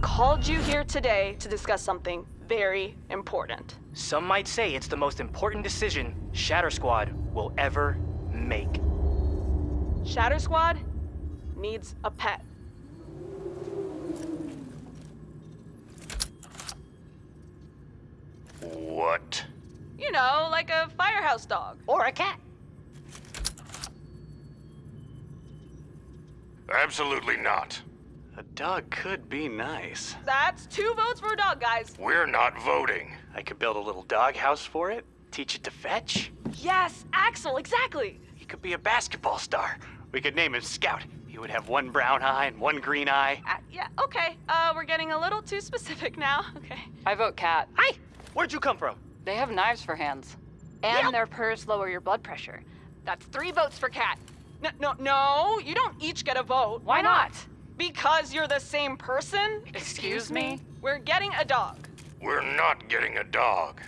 called you here today to discuss something very important. Some might say it's the most important decision Shatter Squad will ever make. Shatter Squad needs a pet. What? You know, like a firehouse dog. Or a cat. Absolutely not. A dog could be nice. That's two votes for a dog, guys. We're not voting. I could build a little dog house for it, teach it to fetch. Yes, Axel, exactly. He could be a basketball star. We could name him Scout. He would have one brown eye and one green eye. Uh, yeah, okay. Uh, we're getting a little too specific now. Okay. I vote cat. Hi! Where'd you come from? They have knives for hands. And their purrs lower your blood pressure. That's three votes for cat. No, no, no, you don't each get a vote. Why not? Because you're the same person? Excuse me? We're getting a dog. We're not getting a dog.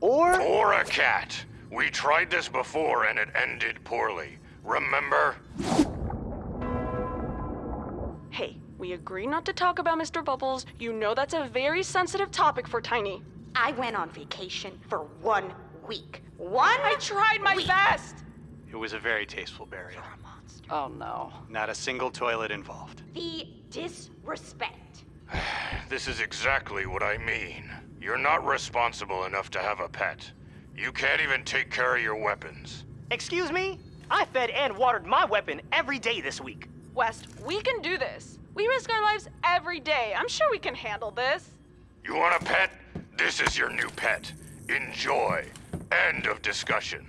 Or Or a cat. We tried this before and it ended poorly. Remember? Hey, we agreed not to talk about Mr. Bubbles. You know that's a very sensitive topic for Tiny. I went on vacation for one week. One I tried my week. best. It was a very tasteful burial. Oh no. Not a single toilet involved. The disrespect. This is exactly what I mean. You're not responsible enough to have a pet. You can't even take care of your weapons. Excuse me? I fed and watered my weapon every day this week. West, we can do this. We risk our lives every day. I'm sure we can handle this. You want a pet? This is your new pet. Enjoy. End of discussion.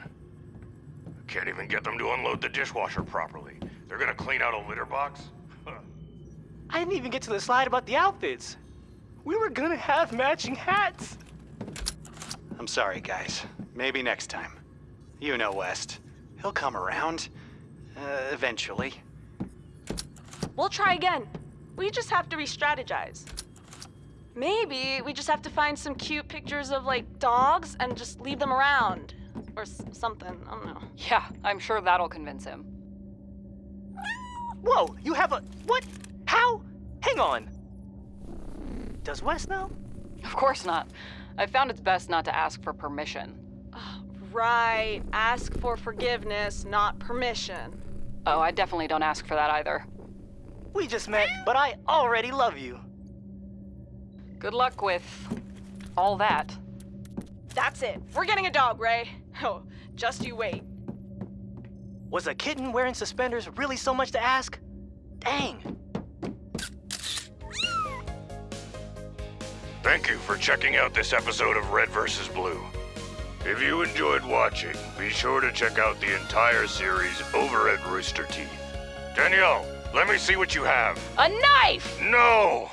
Can't even get them to unload the dishwasher properly. They're gonna clean out a litter box? I didn't even get to the slide about the outfits. We were gonna have matching hats. I'm sorry, guys. Maybe next time. You know West. He'll come around. Uh, eventually. We'll try again. We just have to re strategize. Maybe we just have to find some cute pictures of like dogs and just leave them around. Or s- something. I don't know. Yeah, I'm sure that'll convince him. Whoa, you have a. What? How? Hang on. Does Wes know? Of course not. I found it's best not to ask for permission. Right. Ask for forgiveness, not permission. Oh, I definitely don't ask for that either. We just met, but I already love you. Good luck with all that. That's it. We're getting a dog, Ray. Oh, just you wait. Was a kitten wearing suspenders really so much to ask? Dang. Thank you for checking out this episode of Red vs. Blue. If you enjoyed watching, be sure to check out the entire series over at Rooster Teeth. Danielle, let me see what you have. A knife! No!